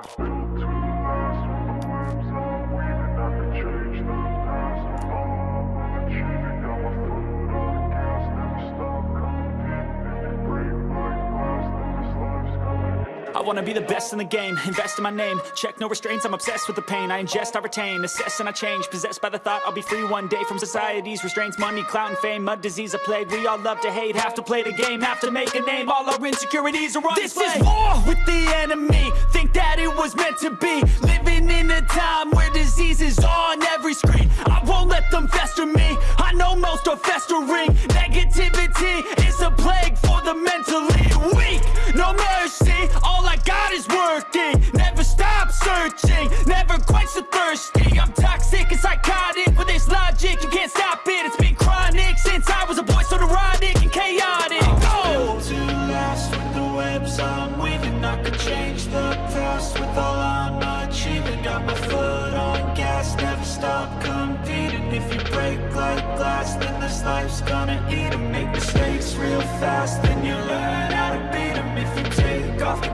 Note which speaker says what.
Speaker 1: I could change the past. With all I'm achieving Got my foot on the gas Never stop competing. If you break like glass Then this life's gonna end
Speaker 2: I wanna be the best in the game, invest in my name. Check no restraints, I'm obsessed with the pain. I ingest, I retain, assess and I change. Possessed by the thought I'll be free one day From society's restraints, money, clout and fame Mud, disease, a plague, we all love to hate Have to play the game, have to make a name. All our insecurities are on
Speaker 3: This
Speaker 2: display.
Speaker 3: is war with the enemy. Think that it was meant to be. Living in a time where disease is on every screen. I won't let them fester me. I know most are festering. Negativity is a plague for the mentally weak. No mercy, all I got is working. Never stop searching, never quite so thirsty. I'm toxic and psychotic with this logic. You can't stop it, it's been chronic Since I was a boy so neurotic and chaotic. Oh!
Speaker 4: to last With the webs I'm weaving glass Then this life's gonna eat 'em Make real